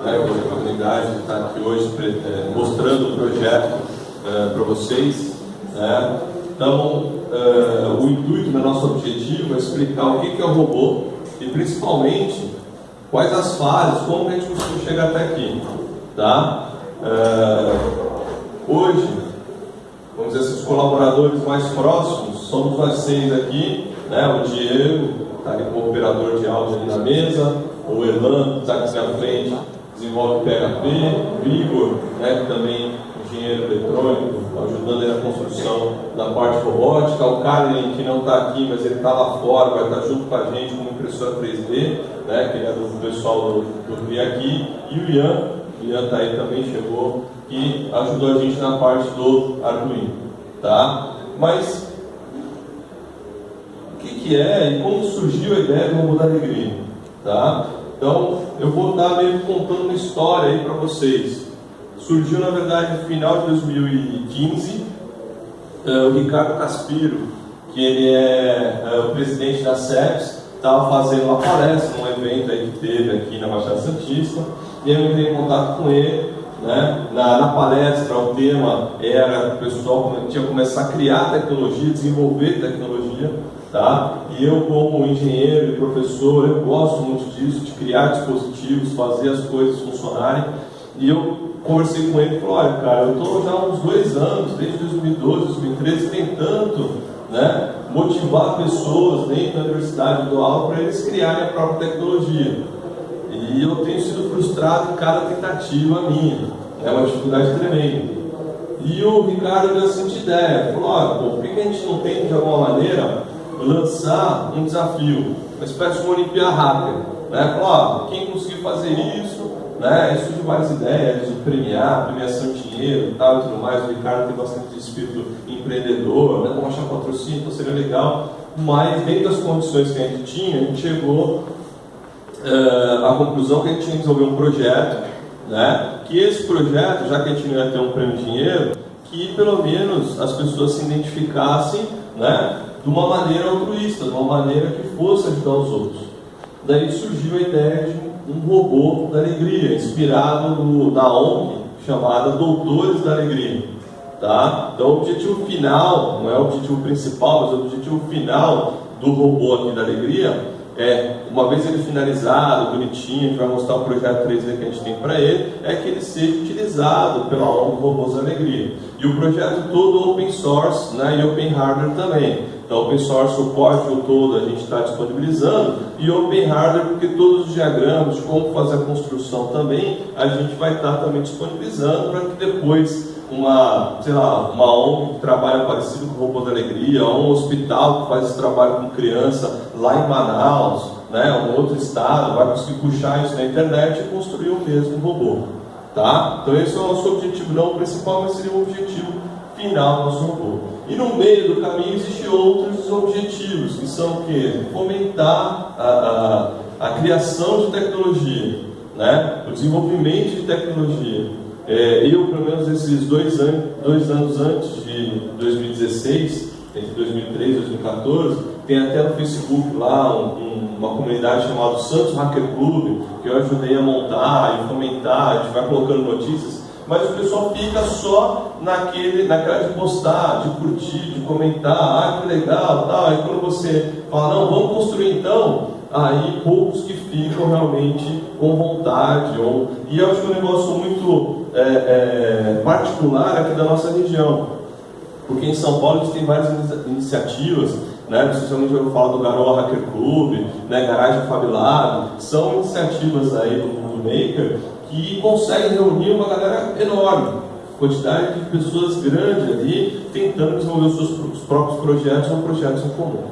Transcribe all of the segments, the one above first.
né, pela oportunidade de estar aqui hoje é, mostrando o projeto é, para vocês. Né. Então, é, o intuito do nosso objetivo é explicar o que é o robô e principalmente quais as fases, como a gente conseguiu chegar até aqui. Tá? É, hoje, vamos dizer assim, os colaboradores mais próximos somos nós seis aqui, né? o Diego, está ali como operador de áudio ali na mesa, o Elan, está aqui na frente, desenvolve PHP, o Igor, né, que também engenheiro eletrônico, ajudando na construção da parte robótica, o Carlin, que não está aqui, mas ele está lá fora, vai estar tá junto com a gente como impressora 3D, né, que é do pessoal do, do aqui, e o Ian, o Ian está aí também, chegou, e ajudou a gente na parte do Arduino. Tá? Mas o que, que é e como surgiu a ideia do robô da alegria? Tá? Então, eu vou estar meio contando uma história aí para vocês. Surgiu, na verdade, no final de 2015, uh, eh, o Ricardo Caspiro, que ele é uh, o presidente da CEPS, estava fazendo uma palestra num evento aí que teve aqui na Baixada Santista, e eu entrei em contato com ele, né? na, na palestra o tema era o pessoal tinha que começar a criar tecnologia, desenvolver tecnologia, tá? E eu como engenheiro e professor, eu gosto muito disso, de criar dispositivos, fazer as coisas funcionarem, e eu conversei com ele e falei, olha cara, eu estou já há uns dois anos, desde 2012, 2013, tentando né, motivar pessoas dentro da universidade do aula para eles criarem a própria tecnologia. E eu tenho sido frustrado em cada tentativa minha. É uma dificuldade tremenda. E o Ricardo deu a seguinte ideia, falou, olha, por que a gente não tem de alguma maneira lançar um desafio, uma espécie de uma Olimpíada Hacker? Né? Falou, ó, quem conseguir fazer isso, né? Isso várias ideias de premiar, premiação de dinheiro e tal e tudo mais. O Ricardo tem bastante espírito empreendedor, né? Como achar patrocínio, então seria legal. Mas dentro das condições que a gente tinha, a gente chegou uh, à conclusão que a gente tinha que desenvolver um projeto, né? Que esse projeto, já que a gente não ia ter um prêmio de dinheiro, que pelo menos as pessoas se identificassem, né? De uma maneira altruísta, de uma maneira que fosse ajudar os outros. Daí surgiu a ideia de um robô da alegria, inspirado no, na ONG chamada Doutores da Alegria. Tá? Então, o objetivo final, não é o objetivo principal, mas o objetivo final do robô aqui da alegria é, uma vez ele finalizado, bonitinho, a gente vai mostrar o projeto 3D que a gente tem para ele, é que ele seja utilizado pela ONG Robôs da Alegria. E o projeto todo open source né, e open hardware também. Então, open source, o código todo a gente está disponibilizando e open hardware, porque todos os diagramas de como fazer a construção também, a gente vai estar tá também disponibilizando para que depois uma, sei lá, uma ONG que trabalha parecido com o Robô da Alegria, um hospital que faz esse trabalho com criança lá em Manaus, né, um outro estado, vai conseguir puxar isso na internet e construir o mesmo robô. Tá? Então esse é o nosso objetivo, não o principal, mas seria o objetivo final do robô. E no meio do caminho existem outros objetivos, que são o quê? Fomentar a, a, a criação de tecnologia, né? o desenvolvimento de tecnologia. É, eu, pelo menos esses dois, an dois anos antes de 2016, entre 2013 e 2014, tem até no Facebook lá um, um, uma comunidade chamada Santos Hacker Club, que eu ajudei a montar e fomentar, a gente vai colocando notícias mas o pessoal fica só naquele, naquela de postar, de curtir, de comentar, ah, que legal, tal. Aí quando você fala, não, vamos construir então, aí poucos que ficam realmente com vontade. Ou... E eu acho que é um negócio muito é, é, particular aqui da nossa região, porque em São Paulo a gente tem várias iniciativas, né, especialmente eu falo do Garoa Hacker Club, né, Garagem Fabilado, são iniciativas aí do mundo maker que consegue reunir uma galera enorme, quantidade de pessoas grande ali, tentando desenvolver os seus próprios projetos ou projetos em comum.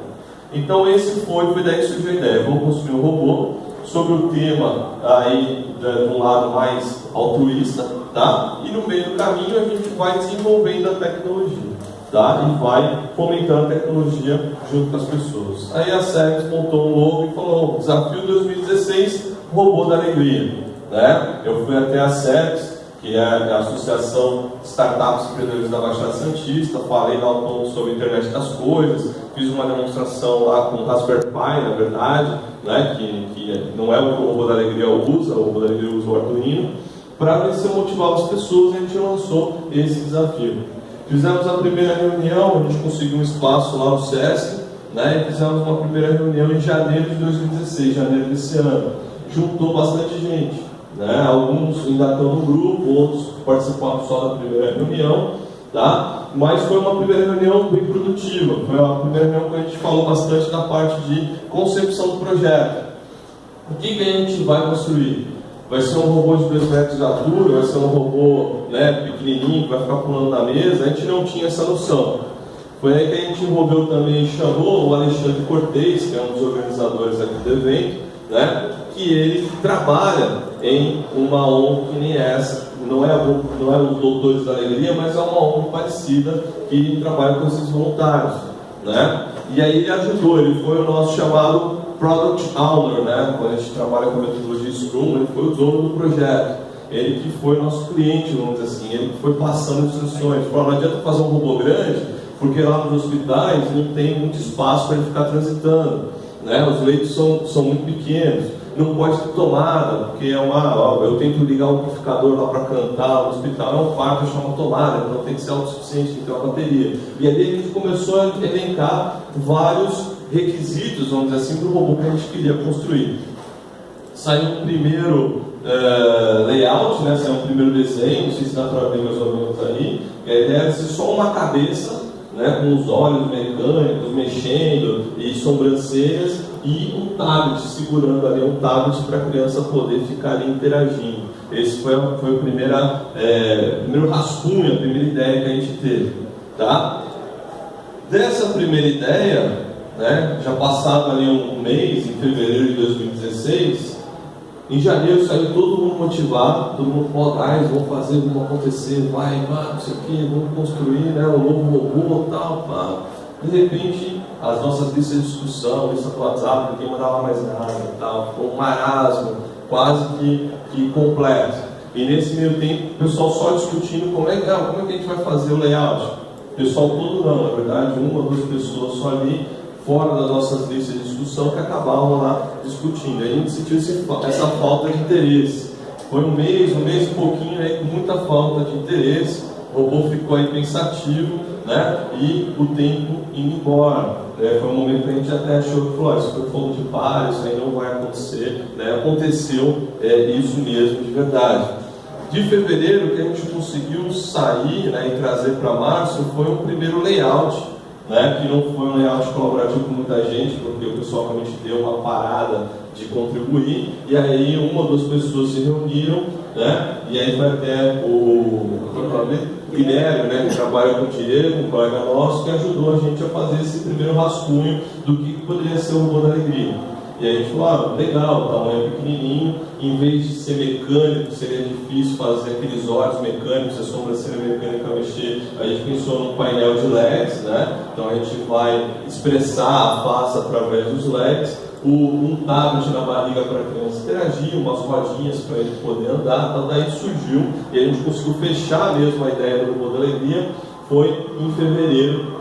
Então esse foi, foi daí que surgiu a ideia, vamos construir um robô sobre o tema aí de um lado mais altruísta, tá? E no meio do caminho a gente vai desenvolvendo a tecnologia, tá? E vai fomentando a tecnologia junto com as pessoas. Aí a SEX montou um logo e falou, desafio 2016, robô da alegria. Né? Eu fui até a SEPS, que é a Associação Startups Empreendedores da Baixada Santista. Falei lá um pouco sobre a internet das coisas, fiz uma demonstração lá com o Raspberry Pi, na verdade, né, que, que não é o que o Robô da Alegria usa, o Robô da Alegria usa o Arduino. Para vencer motivar as pessoas, a gente lançou esse desafio. Fizemos a primeira reunião, a gente conseguiu um espaço lá no SESC, né, e fizemos uma primeira reunião em janeiro de 2016, janeiro desse ano. Juntou bastante gente. Né? Alguns ainda estão no grupo, outros participaram só da primeira reunião, tá? mas foi uma primeira reunião bem produtiva. Foi a primeira reunião que a gente falou bastante da parte de concepção do projeto. O que, que a gente vai construir? Vai ser um robô de 2 metros de altura, vai ser um robô né, pequenininho que vai ficar pulando na mesa. A gente não tinha essa noção. Foi aí que a gente envolveu também chamou o Alexandre Cortez, que é um dos organizadores aqui do evento, né, que ele trabalha em uma ONG que nem essa. Não é, não é os Doutores da Alegria, mas é uma ONG parecida que trabalha com esses voluntários. Né? E aí ele ajudou, ele foi o nosso chamado Product Owner, né? quando a gente trabalha com a metodologia Scrum, ele foi o dono do projeto. Ele que foi nosso cliente, vamos dizer assim, ele que foi passando instruções. Falou, não adianta fazer um robô grande, porque lá nos hospitais não tem muito espaço para ele ficar transitando. Né? Os leitos são, são muito pequenos não pode ter tomada, porque é uma. Ó, eu tento ligar um amplificador lá para cantar no hospital, é um quarto, eu chamo tomada, então tem que ser autossuficiente, tem que ter uma bateria. E ali a gente começou a elencar vários requisitos, vamos dizer assim, para o robô que a gente queria construir. Saiu um primeiro uh, layout, né? saiu um primeiro desenho, não sei se dá para ver mais ou menos aí. A ideia era ser só uma cabeça, né? com os olhos mecânicos mexendo e sobrancelhas e um tablet, segurando ali um tablet para a criança poder ficar ali interagindo. Esse foi, foi primeira, é, primeiro rascunho, a primeira ideia que a gente teve. Tá? Dessa primeira ideia, né, já passado ali um mês, em fevereiro de 2016, em janeiro saiu todo mundo motivado, todo mundo falou, ah, vamos fazer, vamos acontecer, vai, vai, não sei o vamos construir né, um novo robô tal, pá. De repente, as nossas listas de discussão, lista do WhatsApp, ninguém mandava mais nada e tal, ficou um marasmo quase que, que completo. E nesse meio tempo, o pessoal só discutindo como é, ah, como é que a gente vai fazer o layout. O pessoal todo não, na verdade, uma ou duas pessoas só ali, fora das nossas listas de discussão, que acabavam lá discutindo. Aí a gente sentiu essa falta de interesse. Foi um mês, um mês e um pouquinho aí, com muita falta de interesse. O robô ficou aí pensativo, né? E o tempo indo embora. É, foi um momento que a gente até achou que falou, isso foi fogo de palha, isso aí não vai acontecer. Né? Aconteceu é, isso mesmo de verdade. De fevereiro, que a gente conseguiu sair né, e trazer para março foi um primeiro layout, né, que não foi um layout colaborativo com muita gente, porque o pessoal realmente deu uma parada de contribuir, e aí uma ou duas pessoas se reuniram, né, e aí foi até o, Guilherme, né, que trabalha com o Diego, um colega nosso, que ajudou a gente a fazer esse primeiro rascunho do que poderia ser o robô da alegria. E aí a gente falou, ah, legal, o tamanho é pequenininho, em vez de ser mecânico, seria difícil fazer aqueles olhos mecânicos, a sobrancelha mecânica mexer, a gente pensou num painel de LEDs, né? Então a gente vai expressar a face através dos LEDs, o, um tablet na barriga para a criança interagir, umas rodinhas para ele poder andar, então daí surgiu e a gente conseguiu fechar mesmo a ideia do alegria, foi em fevereiro,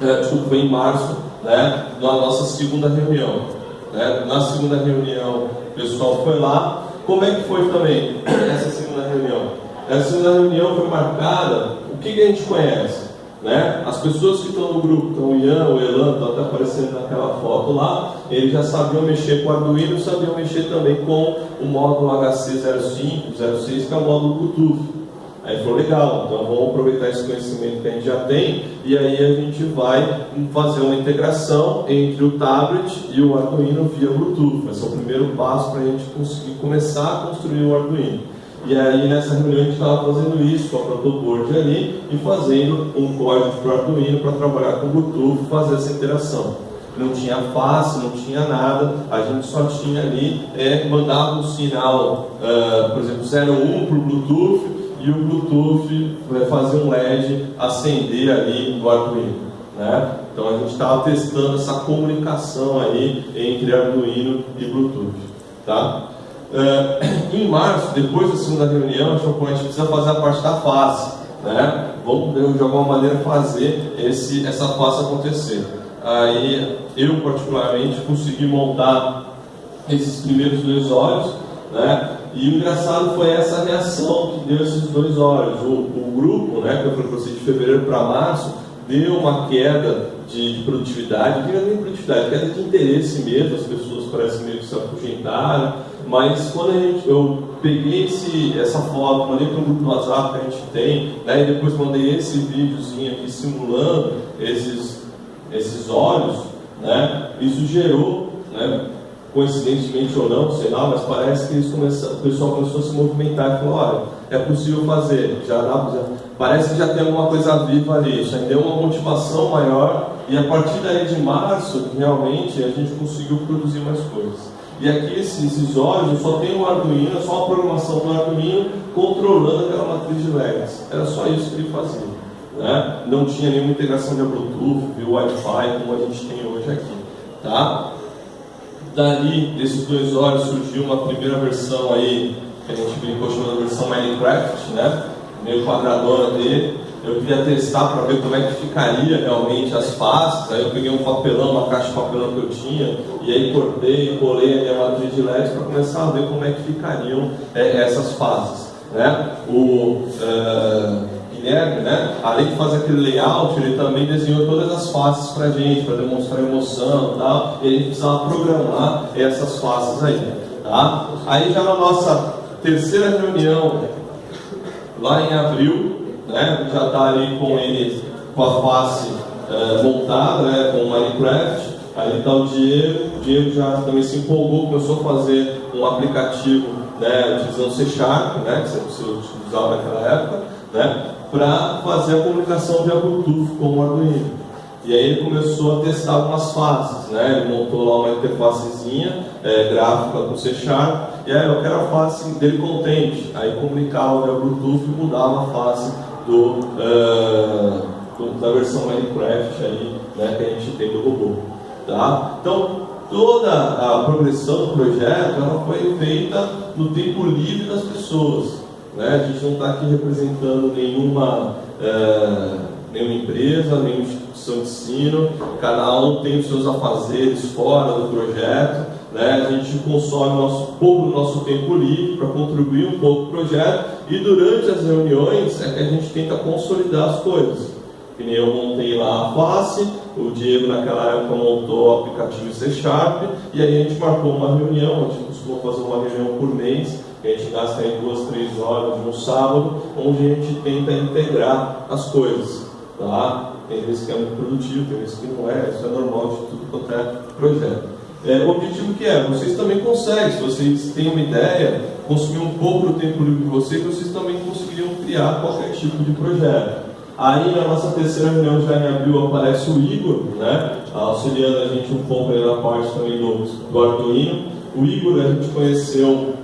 é, desculpa, foi em março, né, na nossa segunda reunião. Né? Na segunda reunião, o pessoal foi lá. Como é que foi também essa segunda reunião? Essa segunda reunião foi marcada, o que, que a gente conhece? Né? As pessoas que estão no grupo, então o Ian, o Elan, estão até aparecendo naquela foto lá, eles já sabiam mexer com o Arduino, sabiam mexer também com o módulo HC05, 06, que é o módulo Bluetooth. Aí falou, legal, então vamos aproveitar esse conhecimento que a gente já tem e aí a gente vai fazer uma integração entre o tablet e o Arduino via Bluetooth. Vai ser o primeiro passo para a gente conseguir começar a construir o Arduino. E aí nessa reunião a gente estava fazendo isso com a protoboard ali e fazendo um código para o Arduino para trabalhar com Bluetooth fazer essa interação. Não tinha face, não tinha nada, a gente só tinha ali, é, mandava um sinal, uh, por exemplo, 01 para o Bluetooth e o Bluetooth vai fazer um LED acender ali no Arduino. Né? Então a gente estava testando essa comunicação aí entre Arduino e Bluetooth. Tá? Uh, em março, depois da segunda reunião, a gente precisa fazer a parte da face. Né? Vamos, de alguma maneira, fazer esse, essa face acontecer. Aí, eu, particularmente, consegui montar esses primeiros dois olhos, né? E o engraçado foi essa reação que deu esses dois olhos. O, o grupo, né, que eu falei para você, de fevereiro para março, deu uma queda de, de produtividade, não nem produtividade, queda de interesse mesmo, as pessoas parecem meio que se afugentaram, mas quando a gente, eu peguei esse, essa foto, mandei para um grupo do WhatsApp que a gente tem, né, e depois mandei esse videozinho aqui simulando esses, esses olhos, né, isso gerou, né, coincidentemente ou não, sei lá, mas parece que eles começam, o pessoal começou a se movimentar e falou, olha, é possível fazer, já dá, já, parece que já tem alguma coisa viva ali, já deu uma motivação maior e a partir daí de março, realmente, a gente conseguiu produzir mais coisas. E aqui esses, olhos, só tem o Arduino, é só a programação do Arduino controlando aquela matriz de LEDs. Era só isso que ele fazia. Né? Não tinha nenhuma integração de Bluetooth, de Wi-Fi, como a gente tem hoje aqui. Tá? Dali, desses dois olhos, surgiu uma primeira versão aí, que a gente brincou chamando versão Minecraft, né? meio quadradona dele. Eu queria testar para ver como é que ficaria realmente as faces. Aí eu peguei um papelão, uma caixa de papelão que eu tinha, e aí cortei e colei a minha matriz de LED para começar a ver como é que ficariam é, essas faces. Né? O uh, Guilherme, né, além de fazer aquele layout, ele também desenhou todas as faces para gente, para demonstrar emoção e tal, e a gente precisava programar essas faces aí. Tá? Aí já na nossa terceira reunião lá em abril, né, já está ali com ele com a face é, montada, né, com o Minecraft. Aí está o Diego, o Diego já também se empolgou, começou a fazer um aplicativo né, utilizando C Sharp, né, que você utilizava naquela época, né, para fazer a comunicação via Bluetooth com o Arduino. E aí ele começou a testar algumas faces, né? Ele montou lá uma interfacezinha é, gráfica com C Sharp, e aí eu quero a face dele contente. Aí comunicava via Bluetooth e mudava a face do, uh, do, da versão Minecraft aí, né, que a gente tem do robô. Tá? Então, toda a progressão do projeto ela foi feita no tempo livre das pessoas. Né? A gente não está aqui representando nenhuma, uh, nenhuma empresa, nenhuma instituição de ensino, cada um tem os seus afazeres fora do projeto né? A gente consome nosso, pouco do nosso tempo livre para contribuir um pouco para o projeto e durante as reuniões é que a gente tenta consolidar as coisas. Que nem eu montei lá a face, o Diego naquela época montou o aplicativo C Sharp e aí a gente marcou uma reunião, a gente costuma fazer uma reunião por mês, a gente gasta aí duas, três horas no sábado, onde a gente tenta integrar as coisas. Tá? Tem vezes que é muito produtivo, tem vezes que não é, isso é normal de tudo quanto é projeto. É, o objetivo que é, vocês também conseguem, se vocês têm uma ideia, consumir um pouco do tempo livre de vocês, vocês também conseguiriam criar qualquer tipo de projeto. Aí na nossa terceira reunião já em abril aparece o Igor, né, auxiliando a gente um pouco na parte também do, do Arduino. O Igor a gente conheceu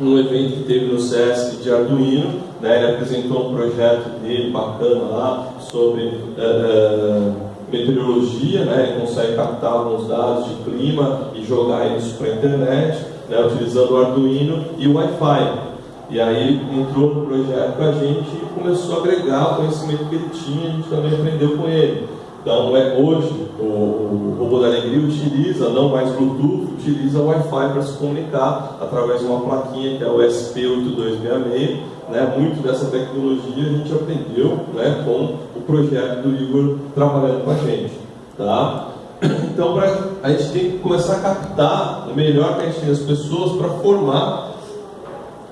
num evento que teve no SESC de Arduino, né, ele apresentou um projeto dele bacana lá sobre uh, uh, meteorologia, né, ele consegue captar alguns dados de clima e jogar isso para a internet, né, utilizando o Arduino e o Wi-Fi. E aí entrou no projeto com a gente e começou a agregar o conhecimento que ele tinha, a gente também aprendeu com ele. Então, é, hoje, o, o robô da alegria utiliza, não mais Bluetooth, utiliza Wi-Fi para se comunicar através de uma plaquinha que é o SP8266. Né? Muito dessa tecnologia a gente aprendeu né, com o projeto do Igor trabalhando com a gente. Tá? Então, pra, a gente tem que começar a captar o melhor que a gente tem das pessoas para formar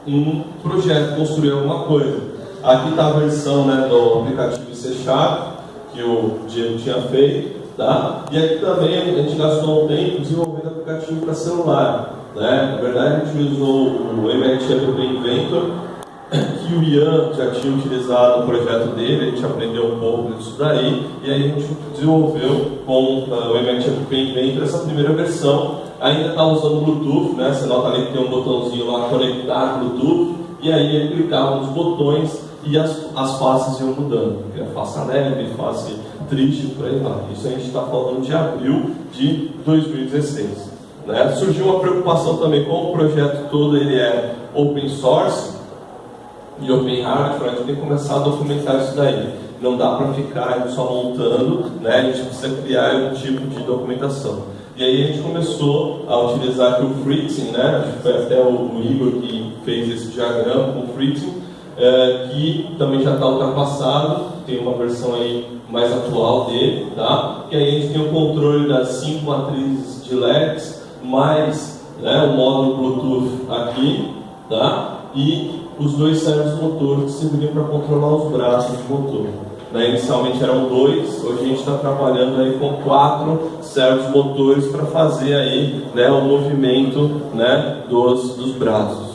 um projeto, construir alguma coisa. Aqui está a versão né, do aplicativo C Sharp que o Diego tinha feito, tá? E aqui também a gente gastou um tempo desenvolvendo aplicativo para celular, né? Na verdade a gente usou o MIT App Inventor, que o Ian já tinha utilizado no projeto dele, a gente aprendeu um pouco disso daí, e aí a gente desenvolveu com uh, o MIT App Inventor essa primeira versão, ainda está usando Bluetooth, né? Você nota ali que tem um botãozinho lá, conectar Bluetooth, e aí ele clicava nos botões e as, as faces iam mudando. A face alegre, face triste, por aí vai. Isso a gente está falando de abril de 2016. Né? Surgiu uma preocupação também com o projeto todo, ele é open source e open hardware, a gente tem que começar a documentar isso daí. Não dá para ficar só montando, né? a gente precisa criar um tipo de documentação. E aí a gente começou a utilizar aqui o Fritzing, né? Foi até o Igor que fez esse diagrama com o Fritzing, é, que também já está ultrapassado, tem uma versão aí mais atual dele, tá? Que aí a gente tem o controle das cinco matrizes de LEDs, mais né, o módulo Bluetooth aqui, tá? E os dois servos motores que serviriam para controlar os braços do motor. Né, inicialmente eram dois, hoje a gente está trabalhando aí com quatro servos motores para fazer aí né, o movimento né, dos, dos braços.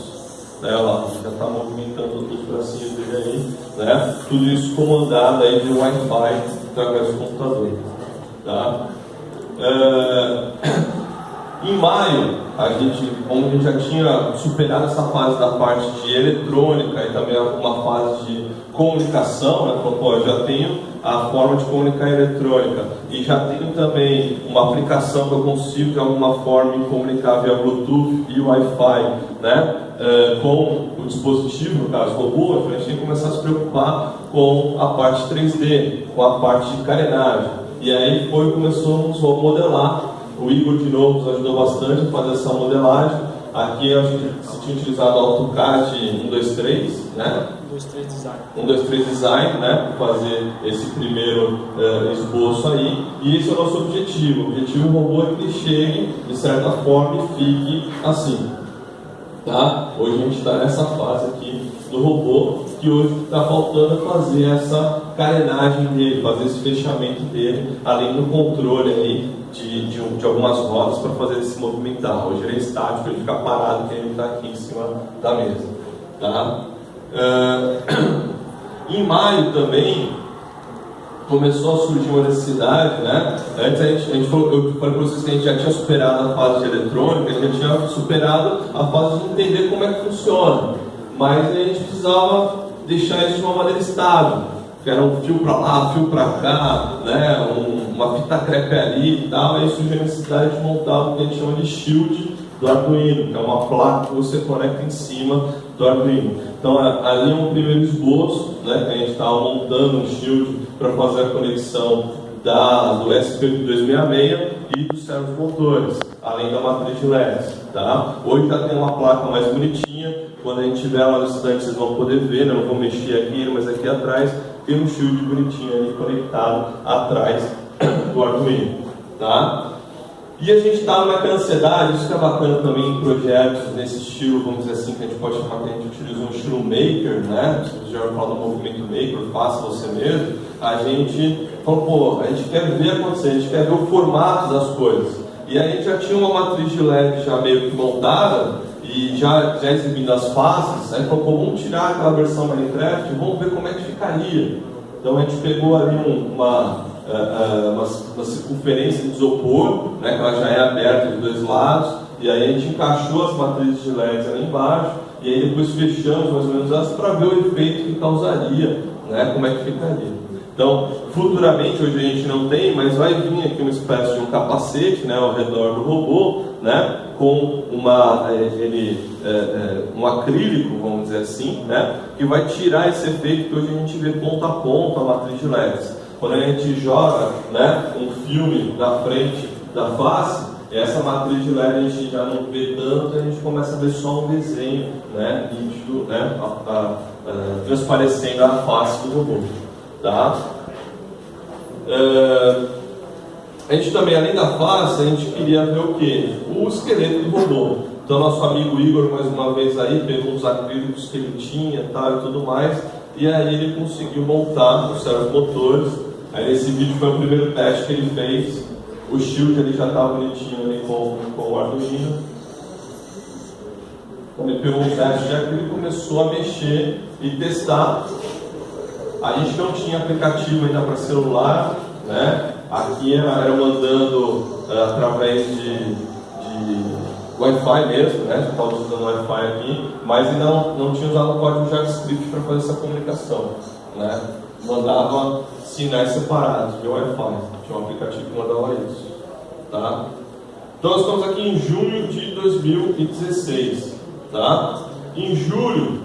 Né, lá, já está movimentando os bracinhos dele aí, né? Tudo isso comandado aí de Wi-Fi através do computador. Tá? É... Em maio, a gente, como a gente já tinha superado essa fase da parte de eletrônica e também uma fase de comunicação, né, falou, eu já tenho a forma de comunicar eletrônica e já tenho também uma aplicação que eu consigo de alguma forma me comunicar via Bluetooth e Wi-Fi, né, é, com o dispositivo, no caso robô, a gente tem que começar a se preocupar com a parte 3D, com a parte de carenagem. E aí foi começamos a modelar o Igor, de novo, nos ajudou bastante a fazer essa modelagem. Aqui a gente se tinha utilizado o AutoCAD 123, né? 123 Design. 123 Design, né? Para fazer esse primeiro uh, esboço aí. E esse é o nosso objetivo. O objetivo do robô é que ele chegue, de certa forma, e fique assim. Tá? Hoje a gente está nessa fase aqui do robô, que hoje está faltando fazer essa carenagem dele, fazer esse fechamento dele, além do controle aí de, de, de algumas rodas para fazer ele se movimentar. Hoje ele é estático, ele fica parado, que ele está aqui em cima da mesa. Tá? Uh, em maio também começou a surgir uma necessidade, né? Antes a gente, a gente falou, eu falei para vocês que a gente já tinha superado a fase de eletrônica, a gente já tinha superado a fase de entender como é que funciona, mas a gente precisava deixar isso de uma maneira estável era um fio para lá, fio para cá, né, um, uma fita crepe ali e tal, aí surgiu a necessidade de montar o que a gente chama de shield do Arduino, que é uma placa que você conecta em cima do Arduino. Então ali é um primeiro esboço, né, que a gente estava montando um shield para fazer a conexão da, do SP8266 e dos servos motores, além da matriz de LEDs. Tá? Hoje já tem uma placa mais bonitinha, quando a gente tiver lá no estante vocês vão poder ver, né? não vou mexer aqui, mas aqui atrás tem um shield bonitinho ali conectado atrás do Arduino. Tá? E a gente está naquela ansiedade, isso que é bacana também em projetos nesse estilo, vamos dizer assim, que a gente pode chamar que a gente utiliza um estilo maker, né? Você já fala do movimento maker, faça você mesmo. A gente falou, pô, a gente quer ver acontecer, a gente quer ver o formato das coisas. E a gente já tinha uma matriz de LED já meio que montada, e já, já exibindo as faces, aí falou, vamos tirar aquela versão Minecraft e vamos ver como é que ficaria. Então a gente pegou ali um, uma, uh, uma, uma, circunferência de isopor, né, que ela já é aberta de dois lados, e aí a gente encaixou as matrizes de LEDs ali embaixo, e aí depois fechamos mais ou menos elas para ver o efeito que causaria, né, como é que ficaria. Então, futuramente, hoje a gente não tem, mas vai vir aqui uma espécie de um capacete né, ao redor do robô, né, com uma, é, ele, é, é, um acrílico, vamos dizer assim, né, que vai tirar esse efeito que hoje a gente vê ponta a ponta a matriz de LEDs. Quando a gente joga né, um filme da frente da face, essa matriz de LED a gente já não vê tanto, a gente começa a ver só um desenho né, nítido, né, a, a, a, transparecendo a face do robô. Tá? Uh, a gente também, além da face, a gente queria ver o que? O esqueleto do robô. Então, nosso amigo Igor, mais uma vez aí, pegou os acrílicos que ele tinha tal, e tudo mais, e aí ele conseguiu montar os servos motores. Aí, nesse vídeo foi o primeiro teste que ele fez. O shield ele já estava bonitinho ali com, com o Arduino. Ele pegou o teste de acrílico, começou a mexer e testar a gente não tinha aplicativo ainda para celular, né? Aqui era, mandando uh, através de, de Wi-Fi mesmo, né? Já estava usando Wi-Fi aqui, mas ainda não, não tinha usado o código JavaScript para fazer essa comunicação, né? Mandava sinais separados de Wi-Fi, tinha um aplicativo que mandava isso, tá? Então nós estamos aqui em junho de 2016, tá? Em julho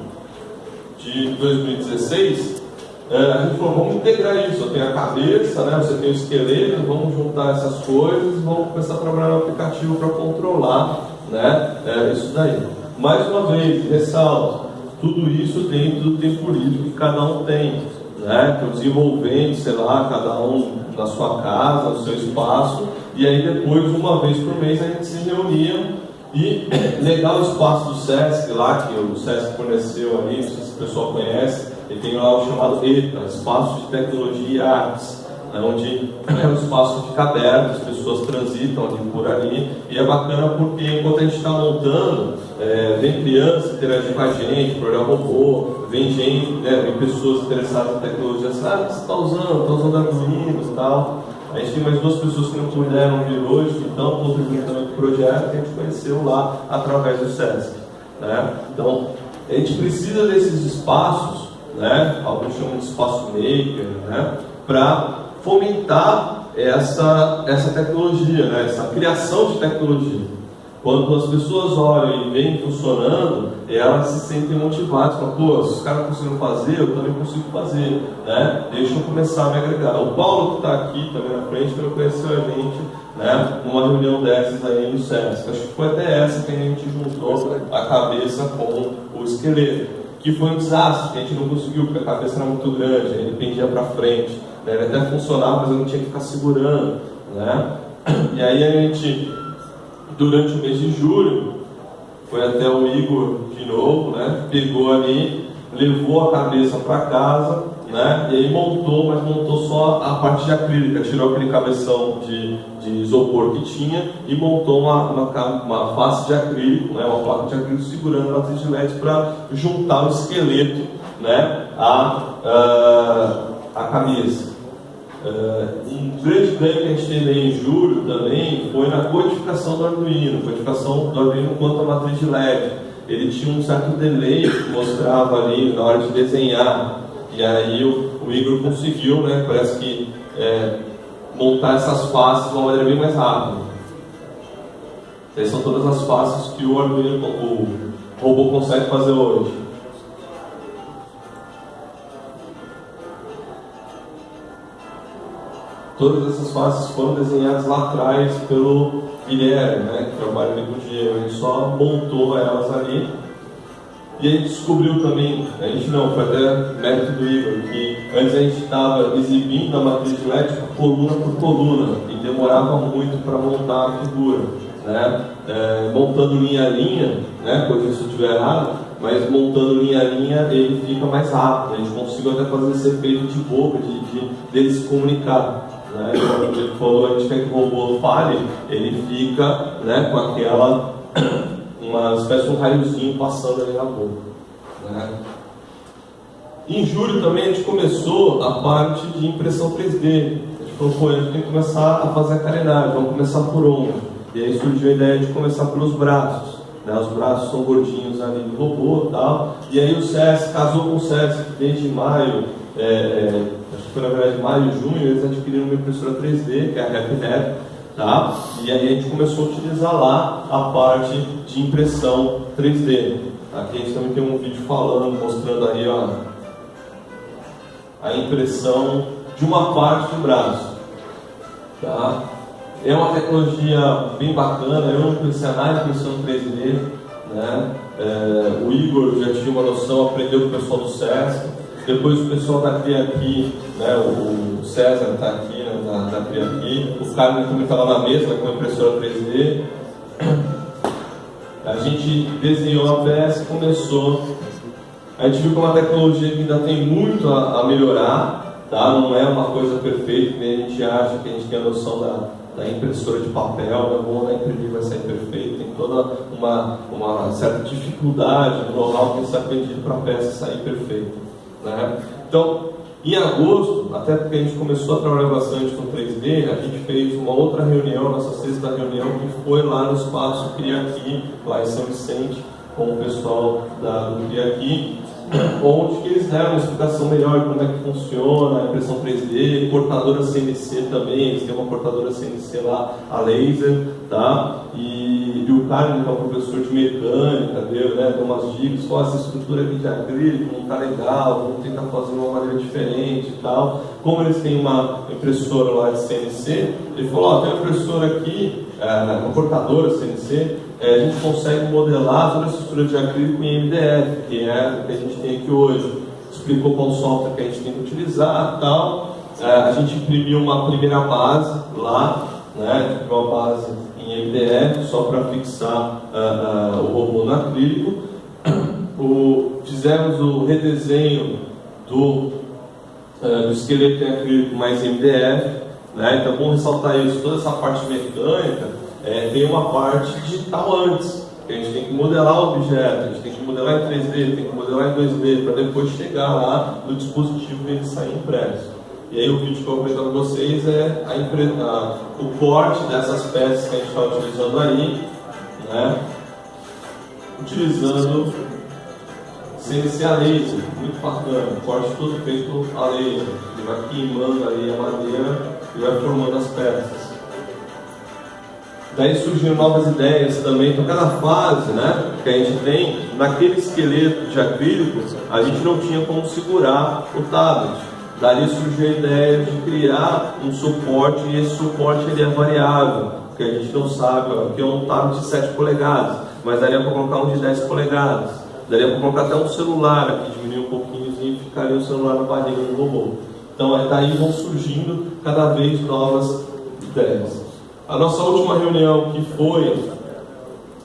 de 2016, é, a gente falou, vamos integrar isso, eu tenho a cabeça, né, você tem o esqueleto, vamos juntar essas coisas vamos começar a trabalhar no aplicativo para controlar né, é, isso daí. Mais uma vez, ressalto, tudo isso dentro do tempo livre que cada um tem. Né, que o desenvolvente, sei lá, cada um na sua casa, no seu espaço, e aí depois, uma vez por mês, a gente se reunia e legal o espaço do SESC lá, que o SESC forneceu ali, não sei se o pessoal conhece, ele tem lá o chamado ETA, Espaço de Tecnologia e Artes, né, onde é um espaço que fica aberto, as pessoas transitam ali por ali, e é bacana porque enquanto a gente está montando, é, vem crianças interagir com a gente, olhar robô, vem gente, né, vem pessoas interessadas em tecnologia, ah, o que você está usando? Está usando Arduino e tal. A gente tem mais duas pessoas que não puderam vir hoje, que estão contribuindo também para o projeto, que a gente conheceu lá através do SESC. Né? Então, a gente precisa desses espaços, né? alguns chamam de espaço maker, né? para fomentar essa, essa tecnologia, né? essa criação de tecnologia. Quando as pessoas olham e veem funcionando, elas se sentem motivadas, falam, pô, se os caras conseguiram fazer, eu também consigo fazer, né? Deixa eu começar a me agregar. O Paulo que está aqui também na frente, ele conheceu a gente, né? Numa reunião dessas aí no SESC. Acho que foi até essa que a gente juntou a cabeça com o esqueleto. Que foi um desastre, a gente não conseguiu, porque a cabeça era muito grande, ele pendia para frente. Né? Ele até funcionava, mas eu não tinha que ficar segurando, né? E aí a gente durante o mês de julho, foi até o Igor de novo, né? Pegou ali, levou a cabeça para casa, né? E aí montou, mas montou só a parte de acrílica, tirou aquele cabeção de, de isopor que tinha e montou uma, uma, uma face de acrílico, né? Uma placa de acrílico segurando a matriz de LED para juntar o esqueleto, né? A, a, a cabeça. Uh, um grande ganho que a gente teve em julho também foi na codificação do Arduino, codificação do Arduino quanto à matriz de LED. Ele tinha um certo delay que mostrava ali na hora de desenhar, e aí o, o Igor conseguiu, né, parece que é, montar essas faces de uma maneira bem mais rápida. Essas são todas as faces que o Arduino, o robô consegue fazer hoje. Todas essas faces foram desenhadas lá atrás pelo Guilherme, né, que trabalha ali com o Diego. Ele só montou elas ali. E a gente descobriu também, a gente não, foi até mérito do Igor, que antes a gente estava exibindo a matriz LED coluna por coluna e demorava muito para montar a figura. Né? É, montando linha a linha, né, corrija se eu estiver errado, mas montando linha a linha ele fica mais rápido. A gente conseguiu até fazer esse efeito de boca, de, de dele se comunicar. Né? Ele falou, a gente quer que o robô fale, ele fica né, com aquela, uma espécie de um raiozinho passando ali na boca. Né? Em julho também a gente começou a parte de impressão 3D. A gente falou, pô, a gente tem que começar a fazer a carenagem, vamos começar por onde? E aí surgiu a ideia de começar pelos braços. Né? Os braços são gordinhos ali do robô e tal. E aí o SESC casou com o SESC desde maio. É, é, acho que foi na verdade maio, junho, eles adquiriram uma impressora 3D, que é a RepNet, tá? E aí a gente começou a utilizar lá a parte de impressão 3D. Aqui a gente também tem um vídeo falando, mostrando aí ó, a impressão de uma parte do braço. Tá? É uma tecnologia bem bacana, eu não nada de impressão 3D. Né? É, o Igor já tinha uma noção, aprendeu com o pessoal do SESC. Depois o pessoal da Cria aqui, né, o César está aqui né, da, da Cria aqui, o Carlos também está lá na mesa com a impressora 3D. A gente desenhou a peça começou. A gente viu que é uma tecnologia que ainda tem muito a, a melhorar, tá? não é uma coisa perfeita, que a gente acha que a gente tem a noção da, da impressora de papel, não vou imprimir vai sair perfeito, tem toda uma, uma certa dificuldade no know-how que se aprendido para a peça sair perfeita. Né? Então, em agosto, até porque a gente começou a trabalhar bastante com 3D, a gente fez uma outra reunião, nossa sexta reunião, que foi lá no espaço Criaqui, lá em São Vicente, com o pessoal da, do Criaqui, onde que eles deram uma explicação melhor de como é que funciona a impressão 3D, cortadora CNC também, eles têm uma cortadora CNC lá, a laser, tá? E, e o cara, que é um professor de mecânica, deu, né, deu umas dicas, falou, essa estrutura aqui de acrílico não tá legal, vamos tentar fazer de uma maneira diferente e tal. Como eles têm uma impressora lá de CNC, ele falou, ó, tem uma impressora aqui, é, uma cortadora CNC, é, a gente consegue modelar toda a estrutura de acrílico em MDF, que é o que a gente tem aqui hoje. Explicou qual software que a gente tem que utilizar tal. É, a gente imprimiu uma primeira base lá, né, uma base em MDF, só para fixar uh, uh, o robô no acrílico. O, fizemos o redesenho do, uh, do esqueleto em acrílico mais MDF. Né, então, bom ressaltar isso, toda essa parte mecânica é, tem uma parte digital antes. A gente tem que modelar o objeto, a gente tem que modelar em 3D, tem que modelar em 2D, para depois chegar lá no dispositivo e ele sair impresso. E aí o vídeo que eu vou apresentar para vocês é a, a, o corte dessas peças que a gente está utilizando aí, né? utilizando CNC a laser, muito bacana, corte todo feito a laser, ele vai queimando aí a madeira e vai formando as peças. Daí surgiram novas ideias também. Então, cada fase né, que a gente tem, naquele esqueleto de acrílico, a gente não tinha como segurar o tablet. Daí surgiu a ideia de criar um suporte, e esse suporte ele é variável, porque a gente não sabe, que é um tablet de 7 polegadas, mas daria para colocar um de 10 polegadas. Daria para colocar até um celular aqui, diminuir um pouquinho e ficaria o celular na barriga do robô. Então, daí vão surgindo cada vez novas ideias. A nossa última reunião, que foi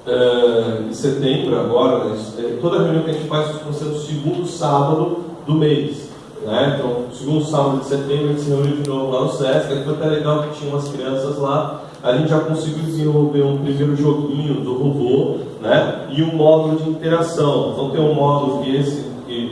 é, em setembro, agora, né, é, toda reunião que a gente faz ser no segundo sábado do mês. Né? Então, segundo sábado de setembro, a gente se reuniu de novo lá no SESC. Foi até legal que tinha umas crianças lá. A gente já conseguiu desenvolver um primeiro joguinho do robô né? e um módulo de interação. Então, tem um módulo que esse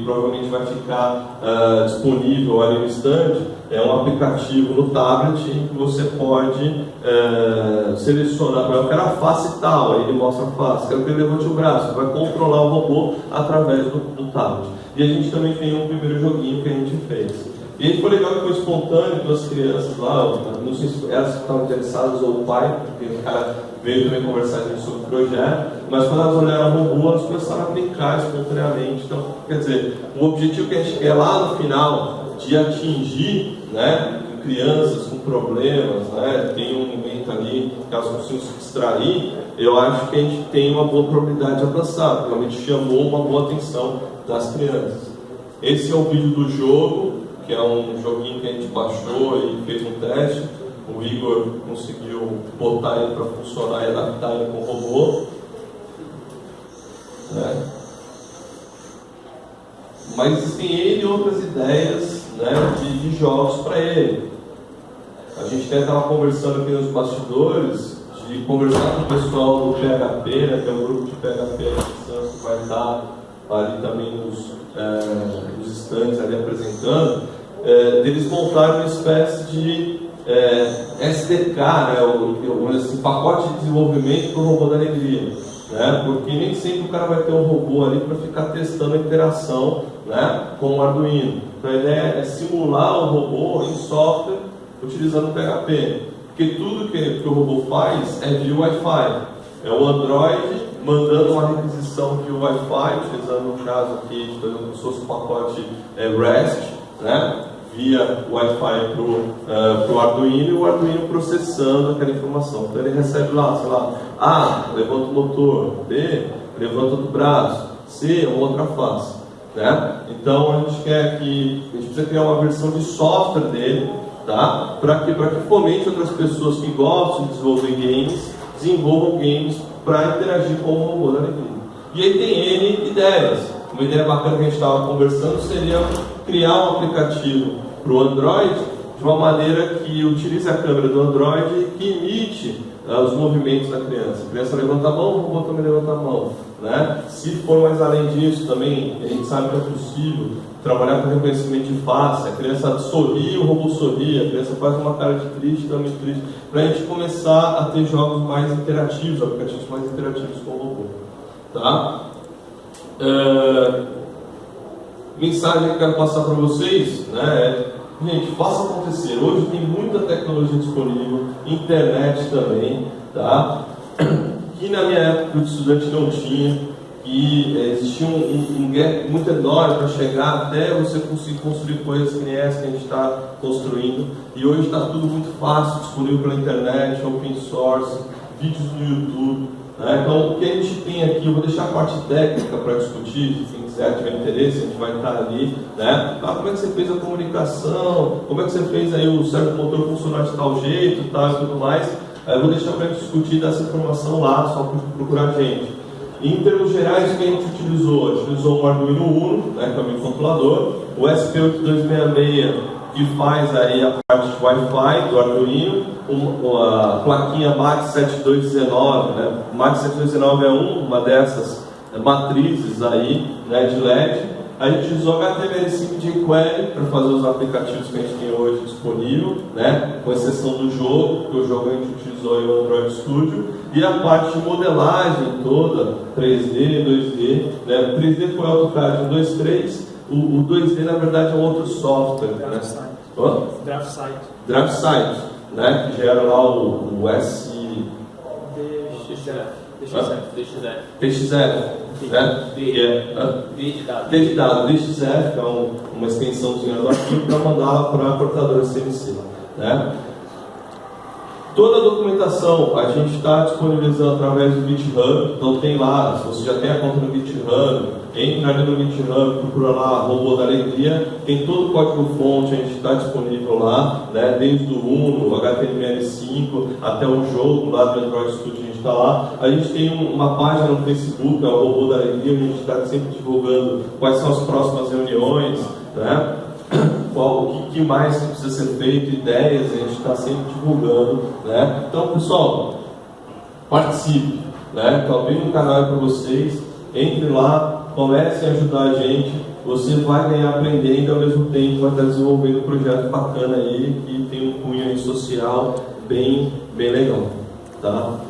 provavelmente vai ficar uh, disponível ali no stand, é um aplicativo no tablet em que você pode uh, selecionar, eu quero a face tal, aí ele mostra a face, quero que ele levante o braço, vai controlar o robô através do, do tablet. E a gente também tem um primeiro joguinho que a gente fez. E aí foi legal que foi espontâneo, duas crianças lá, não sei se elas estavam interessadas ou o pai, porque o cara veio também conversar sobre o projeto, mas quando elas olharam o robô, elas começaram a aplicar espontaneamente. Então, quer dizer, o objetivo que a gente quer lá no final, de atingir né, crianças com problemas, né, tem um momento ali que elas consigam se distrair, eu acho que a gente tem uma boa probabilidade de alcançar, realmente chamou uma boa atenção das crianças. Esse é o vídeo do jogo, que é um joguinho que a gente baixou e fez um teste. O Igor conseguiu botar ele para funcionar e adaptar ele com o robô. Né? Mas existem ele e outras ideias né, de, de jogos para ele. A gente até estava conversando aqui nos bastidores de conversar com o pessoal do PHP, né, que é um grupo de PHP que vai estar ali também nos, é, nos stands ali apresentando é, deles montarem uma espécie de é, SDK, né, o, o, esse pacote de desenvolvimento para o robô da alegria. Né, porque nem sempre o cara vai ter um robô ali para ficar testando a interação né, com o Arduino. Então a ideia é simular o robô em software utilizando PHP. Porque tudo que, que o robô faz é via Wi-Fi. É o Android mandando uma requisição via Wi-Fi, utilizando no caso aqui, por se fosse um pacote é, REST, né? via Wi-Fi para o uh, Arduino e o Arduino processando aquela informação. Então ele recebe lá, sei lá, A, levanta o motor, B, levanta o braço, C, outra face. Né? Então a gente quer que, a gente precisa criar uma versão de software dele, tá? para que, que fomente outras pessoas que gostam de desenvolver games, desenvolvam games para interagir com o robô da alegria. E aí tem N ideias. Uma ideia bacana que a gente estava conversando seria criar um aplicativo para o Android de uma maneira que utilize a câmera do Android que imite uh, os movimentos da criança. A criança levanta a mão, o robô também levanta a mão. Né? Se for mais além disso, também a gente sabe que é possível trabalhar com reconhecimento de face. A criança sorri, o robô sorri, a criança faz uma cara de triste, também triste, para a gente começar a ter jogos mais interativos, aplicativos mais interativos com o robô. Tá? Uh, mensagem que eu quero passar para vocês, né, é, gente, faça acontecer. Hoje tem muita tecnologia disponível, internet também, tá? Que na minha época de estudante não tinha, que é, existia um, um, um, gap muito enorme para chegar até você conseguir construir coisas que nem essa que a gente está construindo. E hoje está tudo muito fácil, disponível pela internet, open source, vídeos no YouTube. Né? Então, o que a gente tem aqui, eu vou deixar a parte técnica para discutir, quem quiser, tiver interesse, a gente vai estar ali. Né? Ah, como é que você fez a comunicação, como é que você fez aí o certo motor funcionar de tal jeito tal, e tudo mais. Eu vou deixar para discutir dessa informação lá, só procurar a gente. Em termos gerais, o que a gente utilizou? A gente utilizou o Arduino Uno, né, que é o o SP8266, que faz aí a parte de Wi-Fi do Arduino, a plaquinha MAX 7219, né? MAX 7219 é uma dessas matrizes aí, né, de LED, a gente usou HTML5 de jQuery para fazer os aplicativos que a gente tem hoje disponível, né? com exceção do jogo, que o jogo a gente utilizou o Android Studio, e a parte de modelagem toda, 3D, 2D. Né? 3D foi AutoCAD 1, 2, 3, o, o 2D na verdade é um outro software. DraftSite. Né? DraftSite. DraftSite, né? que gera lá o, o S... DXF. DXF. DXF. Né? D, de dado. D de dado, DXF, que é um, uma extensãozinha do arquivo para mandar para a portadora CNC. Né? Toda a documentação a gente está disponibilizando através do GitHub, então tem lá, se você já tem a conta no GitHub, entra ali no GitHub, procura lá Robô da Alegria, tem todo o código fonte, a gente está disponível lá, né, desde o Uno, HTML5, até o jogo lá do Android Studio está lá. A gente tem uma página no Facebook, é o Robô da Alegria, a gente está sempre divulgando quais são as próximas reuniões, né? Qual, o que, mais precisa ser feito, ideias, a gente está sempre divulgando. Né? Então, pessoal, participe. Né? Estou abrindo um canal para vocês, entre lá, comece a ajudar a gente. Você vai ganhar aprendendo ao mesmo tempo vai estar desenvolvendo um projeto bacana aí que tem um cunho social bem, bem legal. Tá?